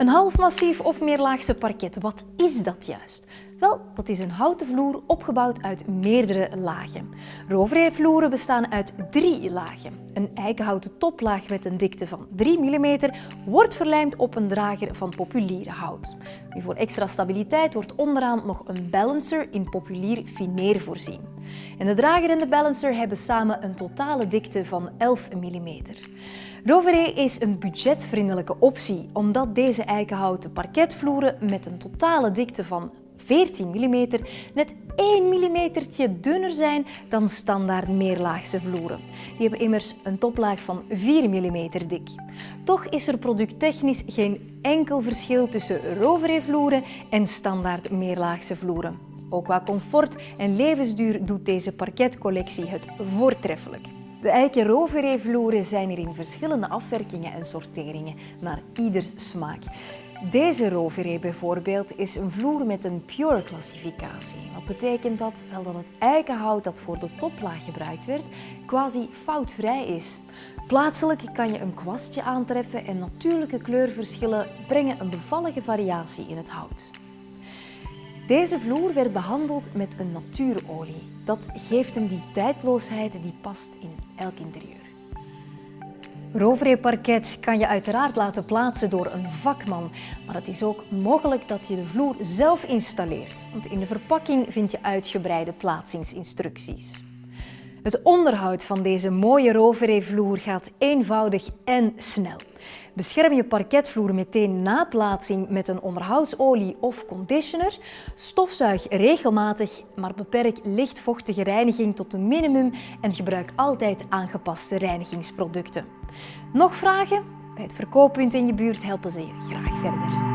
Een half massief of meerlaagse parket, wat is dat juist? Wel, dat is een houten vloer opgebouwd uit meerdere lagen. Roveree-vloeren bestaan uit drie lagen. Een eikenhouten toplaag met een dikte van 3 mm wordt verlijmd op een drager van populiere hout. Voor extra stabiliteit wordt onderaan nog een balancer in populier fineer voorzien. En de drager en de balancer hebben samen een totale dikte van 11 mm. Roveree is een budgetvriendelijke optie omdat deze eikenhouten parketvloeren met een totale dikte van 14 mm net 1 mm dunner zijn dan standaard meerlaagse vloeren. Die hebben immers een toplaag van 4 mm dik. Toch is er producttechnisch geen enkel verschil tussen Roveree-vloeren en standaard meerlaagse vloeren. Ook qua comfort en levensduur doet deze parketcollectie het voortreffelijk. De eiken Roveree-vloeren zijn er in verschillende afwerkingen en sorteringen, naar ieders smaak. Deze Roveree bijvoorbeeld is een vloer met een pure klassificatie. Wat betekent dat? Wel dat het eikenhout dat voor de toplaag gebruikt werd quasi foutvrij is. Plaatselijk kan je een kwastje aantreffen en natuurlijke kleurverschillen brengen een bevallige variatie in het hout. Deze vloer werd behandeld met een natuurolie. Dat geeft hem die tijdloosheid die past in elk interieur. Roveree parket kan je uiteraard laten plaatsen door een vakman, maar het is ook mogelijk dat je de vloer zelf installeert, want in de verpakking vind je uitgebreide plaatsingsinstructies. Het onderhoud van deze mooie Roveree-vloer gaat eenvoudig en snel. Bescherm je parketvloer meteen na plaatsing met een onderhoudsolie of conditioner. Stofzuig regelmatig, maar beperk lichtvochtige reiniging tot een minimum en gebruik altijd aangepaste reinigingsproducten. Nog vragen? Bij het verkooppunt in je buurt helpen ze je graag verder.